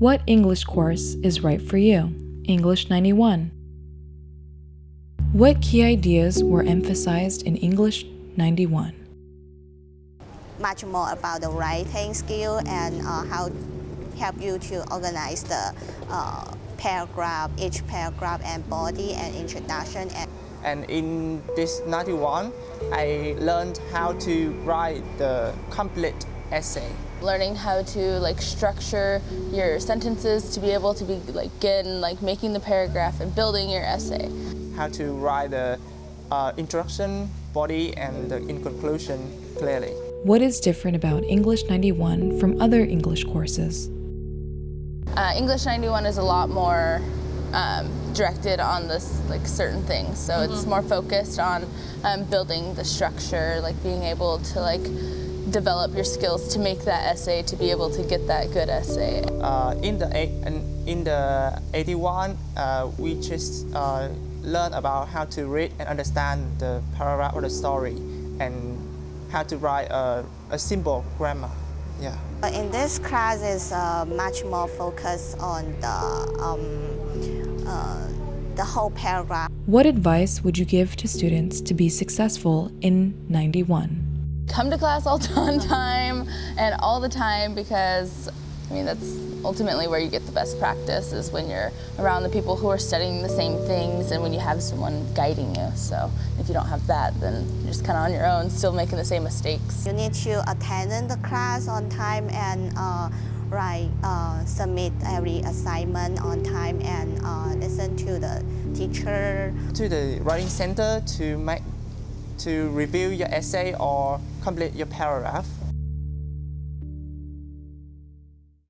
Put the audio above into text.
What English course is right for you? English 91. What key ideas were emphasized in English 91? Much more about the writing skill and uh, how help you to organize the uh, paragraph, each paragraph and body and introduction. And, and in this 91, I learned how to write the complete essay. Learning how to like structure your sentences to be able to be like in like making the paragraph and building your essay. How to write the uh, introduction, body, and the in conclusion clearly. What is different about English 91 from other English courses? Uh, English 91 is a lot more um, directed on this like certain things. So mm -hmm. it's more focused on um, building the structure, like being able to like develop your skills to make that essay to be able to get that good essay. Uh, in the in the 81, uh, we just uh, learn about how to read and understand the paragraph or the story, and how to write a, a simple grammar. Yeah. In this class is uh, much more focused on the um, uh, the whole paragraph. What advice would you give to students to be successful in 91? Come to class all on time and all the time because I mean that's ultimately where you get the best practice is when you're around the people who are studying the same things and when you have someone guiding you. So if you don't have that, then you're just kind of on your own, still making the same mistakes. You need to attend the class on time and uh, write, uh, submit every assignment on time and uh, listen to the teacher. To the writing center to make to review your essay or complete your paragraph.